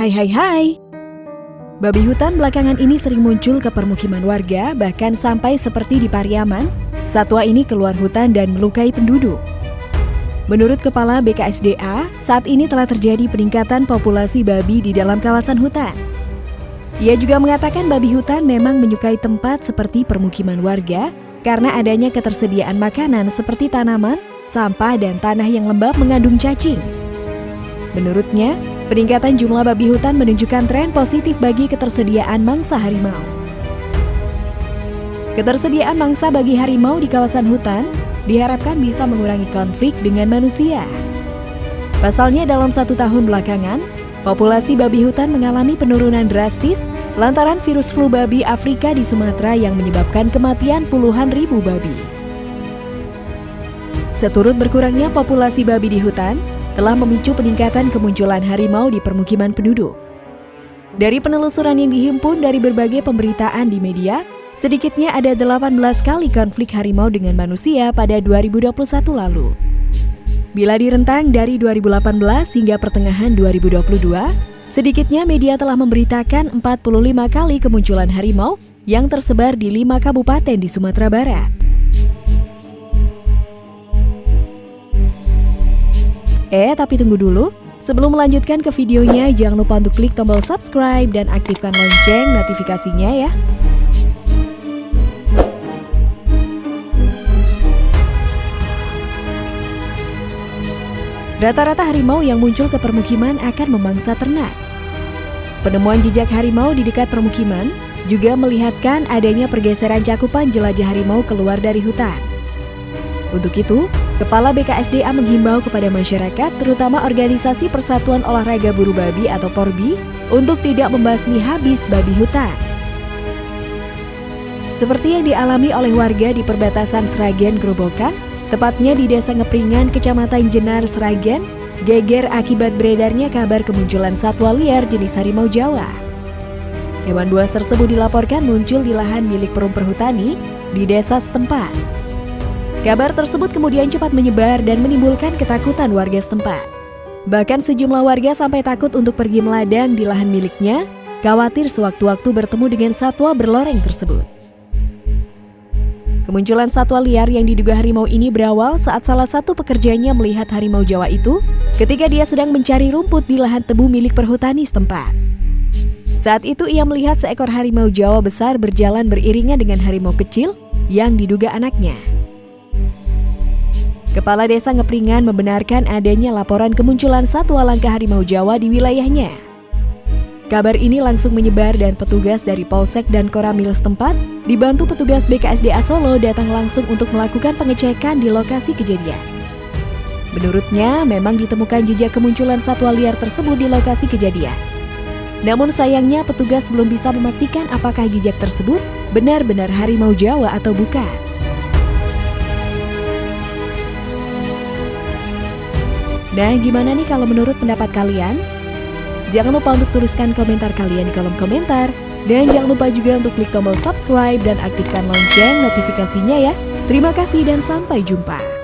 Hai hai hai. Babi hutan belakangan ini sering muncul ke permukiman warga, bahkan sampai seperti di Pariaman, satwa ini keluar hutan dan melukai penduduk. Menurut Kepala BKSDA, saat ini telah terjadi peningkatan populasi babi di dalam kawasan hutan. Ia juga mengatakan babi hutan memang menyukai tempat seperti permukiman warga karena adanya ketersediaan makanan seperti tanaman, sampah, dan tanah yang lembab mengandung cacing. Menurutnya, Peningkatan jumlah babi hutan menunjukkan tren positif bagi ketersediaan mangsa harimau. Ketersediaan mangsa bagi harimau di kawasan hutan diharapkan bisa mengurangi konflik dengan manusia. Pasalnya dalam satu tahun belakangan, populasi babi hutan mengalami penurunan drastis lantaran virus flu babi Afrika di Sumatera yang menyebabkan kematian puluhan ribu babi. Seturut berkurangnya populasi babi di hutan, telah memicu peningkatan kemunculan harimau di permukiman penduduk. Dari penelusuran yang dihimpun dari berbagai pemberitaan di media, sedikitnya ada 18 kali konflik harimau dengan manusia pada 2021 lalu. Bila direntang dari 2018 hingga pertengahan 2022, sedikitnya media telah memberitakan 45 kali kemunculan harimau yang tersebar di lima kabupaten di Sumatera Barat. Eh, tapi tunggu dulu. Sebelum melanjutkan ke videonya, jangan lupa untuk klik tombol subscribe dan aktifkan lonceng notifikasinya ya. Rata-rata harimau yang muncul ke permukiman akan memangsa ternak. Penemuan jejak harimau di dekat permukiman juga melihatkan adanya pergeseran cakupan jelajah harimau keluar dari hutan. Untuk itu, Kepala BKSDA menghimbau kepada masyarakat, terutama organisasi Persatuan Olahraga Buru Babi atau PORBI, untuk tidak membasmi habis babi hutan. Seperti yang dialami oleh warga di perbatasan Sragen Grobokan, tepatnya di Desa Ngepringan, Kecamatan Jenar, Sragen, geger akibat beredarnya kabar kemunculan satwa liar jenis harimau Jawa. Hewan buas tersebut dilaporkan muncul di lahan milik perum perhutani di desa setempat. Kabar tersebut kemudian cepat menyebar dan menimbulkan ketakutan warga setempat. Bahkan sejumlah warga sampai takut untuk pergi meladang di lahan miliknya, khawatir sewaktu-waktu bertemu dengan satwa berloreng tersebut. Kemunculan satwa liar yang diduga harimau ini berawal saat salah satu pekerjanya melihat harimau Jawa itu ketika dia sedang mencari rumput di lahan tebu milik perhutani setempat. Saat itu ia melihat seekor harimau Jawa besar berjalan beriringan dengan harimau kecil yang diduga anaknya. Kepala Desa Ngepringan membenarkan adanya laporan kemunculan satwa langka harimau Jawa di wilayahnya. Kabar ini langsung menyebar dan petugas dari Polsek dan Koramil setempat dibantu petugas BKSDA Solo datang langsung untuk melakukan pengecekan di lokasi kejadian. Menurutnya, memang ditemukan jejak kemunculan satwa liar tersebut di lokasi kejadian. Namun sayangnya petugas belum bisa memastikan apakah jejak tersebut benar-benar harimau Jawa atau bukan. Nah, gimana nih kalau menurut pendapat kalian? Jangan lupa untuk tuliskan komentar kalian di kolom komentar. Dan jangan lupa juga untuk klik tombol subscribe dan aktifkan lonceng notifikasinya ya. Terima kasih dan sampai jumpa.